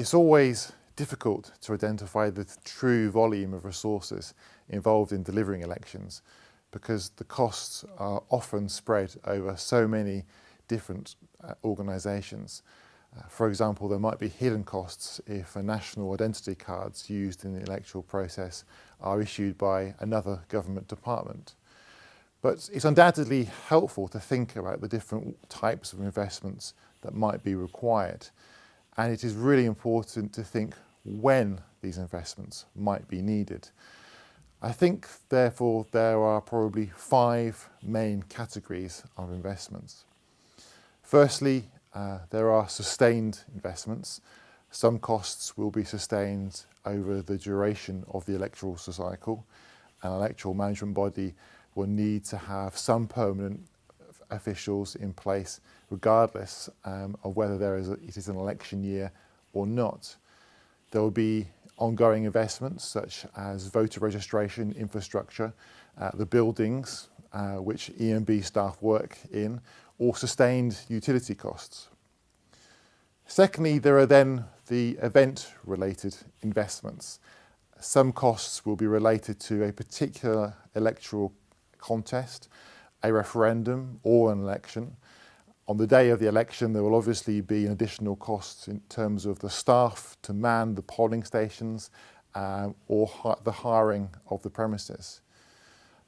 It's always difficult to identify the true volume of resources involved in delivering elections because the costs are often spread over so many different uh, organisations. Uh, for example, there might be hidden costs if national identity cards used in the electoral process are issued by another government department. But it's undoubtedly helpful to think about the different types of investments that might be required. And it is really important to think when these investments might be needed. I think, therefore, there are probably five main categories of investments. Firstly, uh, there are sustained investments. Some costs will be sustained over the duration of the electoral cycle. An electoral management body will need to have some permanent officials in place regardless um, of whether there is a, it is an election year or not. There will be ongoing investments such as voter registration infrastructure, uh, the buildings uh, which EMB staff work in, or sustained utility costs. Secondly, there are then the event-related investments. Some costs will be related to a particular electoral contest, a referendum or an election. On the day of the election, there will obviously be additional costs in terms of the staff to man the polling stations um, or hi the hiring of the premises.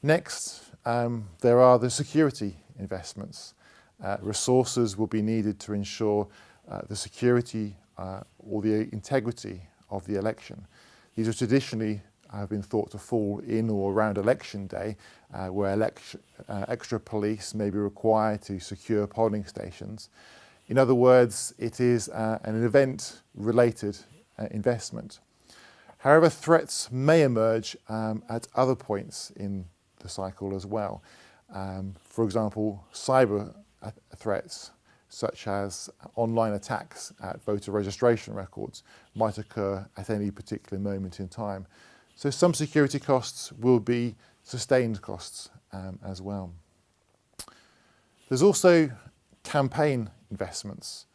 Next, um, there are the security investments. Uh, resources will be needed to ensure uh, the security uh, or the integrity of the election. These are traditionally have been thought to fall in or around election day, uh, where uh, extra police may be required to secure polling stations. In other words, it is uh, an event-related uh, investment. However, threats may emerge um, at other points in the cycle as well. Um, for example, cyber threats such as online attacks at voter registration records might occur at any particular moment in time. So some security costs will be sustained costs um, as well. There's also campaign investments.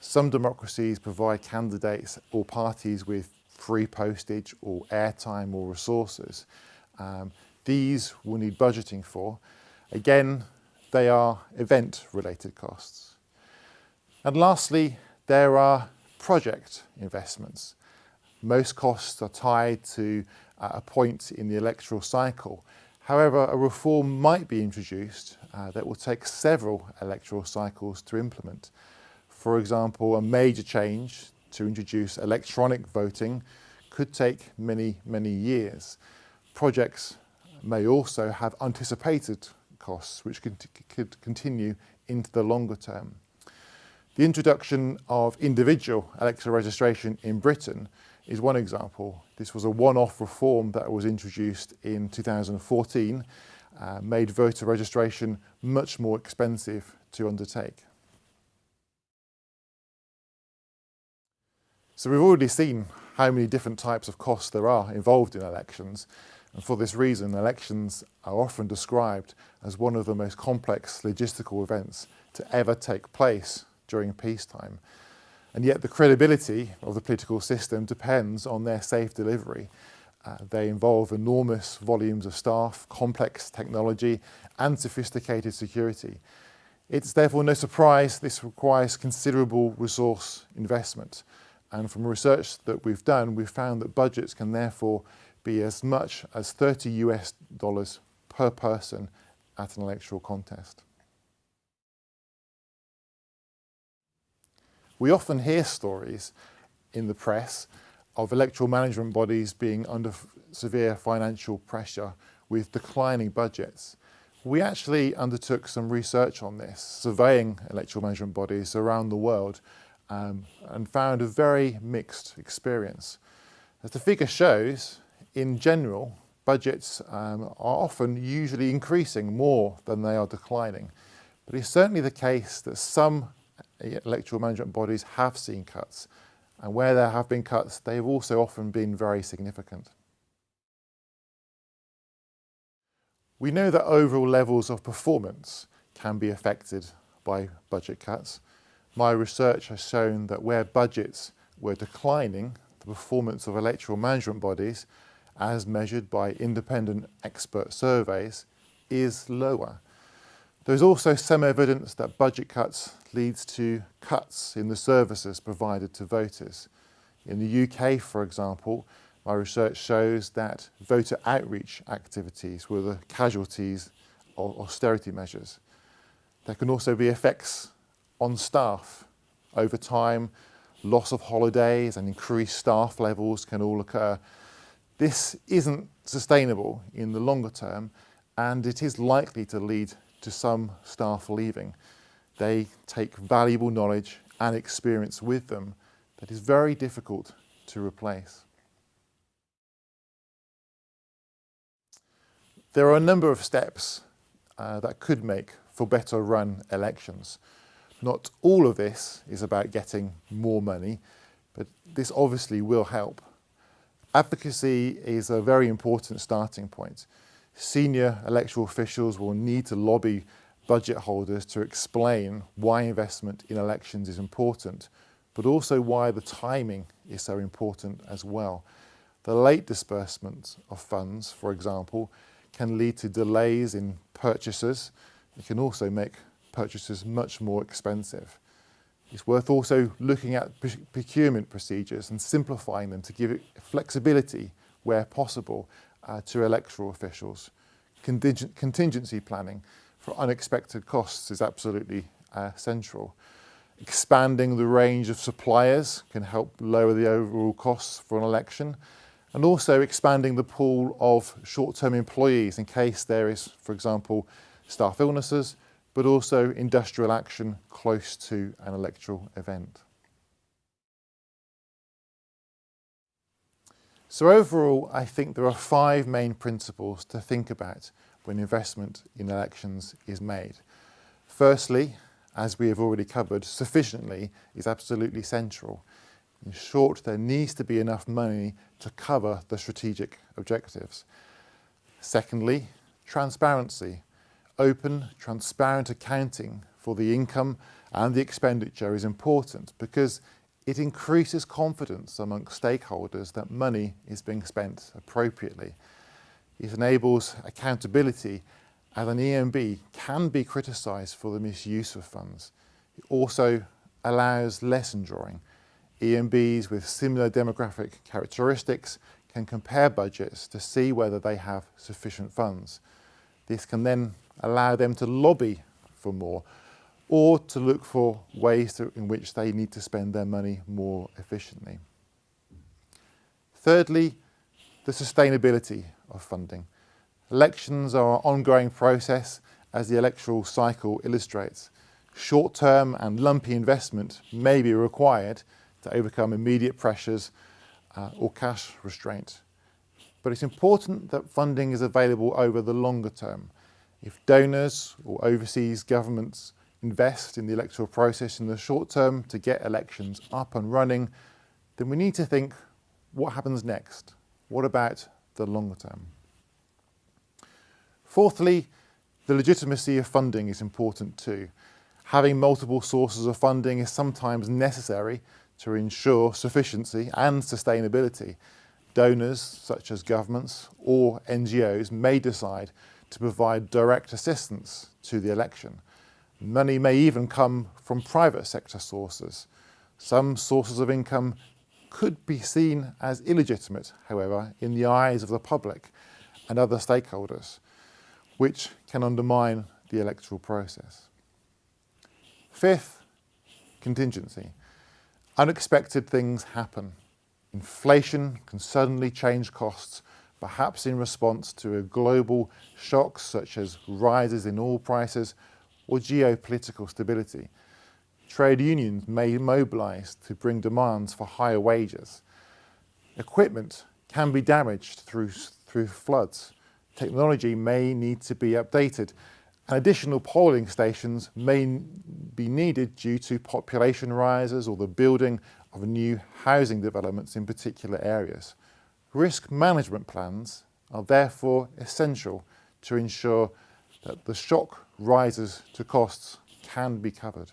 Some democracies provide candidates or parties with free postage or airtime or resources. Um, these will need budgeting for. Again, they are event-related costs. And lastly, there are project investments. Most costs are tied to uh, a point in the electoral cycle. However, a reform might be introduced uh, that will take several electoral cycles to implement. For example, a major change to introduce electronic voting could take many, many years. Projects may also have anticipated costs which could, could continue into the longer term. The introduction of individual electoral registration in Britain is one example. This was a one-off reform that was introduced in 2014, uh, made voter registration much more expensive to undertake. So we've already seen how many different types of costs there are involved in elections. And for this reason, elections are often described as one of the most complex logistical events to ever take place during peacetime. And yet the credibility of the political system depends on their safe delivery. Uh, they involve enormous volumes of staff, complex technology and sophisticated security. It's therefore no surprise this requires considerable resource investment. And from research that we've done, we've found that budgets can therefore be as much as 30 US dollars per person at an electoral contest. We often hear stories in the press of electoral management bodies being under severe financial pressure with declining budgets. We actually undertook some research on this, surveying electoral management bodies around the world um, and found a very mixed experience. As the figure shows, in general, budgets um, are often usually increasing more than they are declining. But it's certainly the case that some electoral management bodies have seen cuts. And where there have been cuts, they've also often been very significant. We know that overall levels of performance can be affected by budget cuts. My research has shown that where budgets were declining, the performance of electoral management bodies, as measured by independent expert surveys, is lower. There's also some evidence that budget cuts leads to cuts in the services provided to voters. In the UK, for example, my research shows that voter outreach activities were the casualties of austerity measures. There can also be effects on staff. Over time, loss of holidays and increased staff levels can all occur. This isn't sustainable in the longer term and it is likely to lead to some staff leaving. They take valuable knowledge and experience with them that is very difficult to replace. There are a number of steps uh, that could make for better run elections. Not all of this is about getting more money, but this obviously will help. Advocacy is a very important starting point. Senior electoral officials will need to lobby budget holders to explain why investment in elections is important, but also why the timing is so important as well. The late disbursement of funds, for example, can lead to delays in purchases. It can also make purchases much more expensive. It's worth also looking at procurement procedures and simplifying them to give it flexibility where possible uh, to electoral officials. Contingency planning for unexpected costs is absolutely uh, central. Expanding the range of suppliers can help lower the overall costs for an election and also expanding the pool of short-term employees in case there is, for example, staff illnesses, but also industrial action close to an electoral event. So overall, I think there are five main principles to think about when investment in elections is made. Firstly, as we have already covered, sufficiently is absolutely central. In short, there needs to be enough money to cover the strategic objectives. Secondly, transparency. Open, transparent accounting for the income and the expenditure is important because it increases confidence amongst stakeholders that money is being spent appropriately. It enables accountability as an EMB can be criticised for the misuse of funds. It also allows lesson drawing. EMBs with similar demographic characteristics can compare budgets to see whether they have sufficient funds. This can then allow them to lobby for more or to look for ways to, in which they need to spend their money more efficiently. Thirdly, the sustainability of funding. Elections are an ongoing process as the electoral cycle illustrates. Short-term and lumpy investment may be required to overcome immediate pressures uh, or cash restraint. But it's important that funding is available over the longer term. If donors or overseas governments invest in the electoral process in the short term to get elections up and running, then we need to think what happens next? What about the longer term? Fourthly, the legitimacy of funding is important too. Having multiple sources of funding is sometimes necessary to ensure sufficiency and sustainability. Donors, such as governments or NGOs, may decide to provide direct assistance to the election. Money may even come from private sector sources. Some sources of income could be seen as illegitimate, however, in the eyes of the public and other stakeholders, which can undermine the electoral process. Fifth, contingency. Unexpected things happen. Inflation can suddenly change costs, perhaps in response to a global shocks such as rises in oil prices or geopolitical stability. Trade unions may mobilise to bring demands for higher wages. Equipment can be damaged through, through floods. Technology may need to be updated and additional polling stations may be needed due to population rises or the building of new housing developments in particular areas. Risk management plans are therefore essential to ensure that the shock rises to costs can be covered.